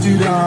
do that.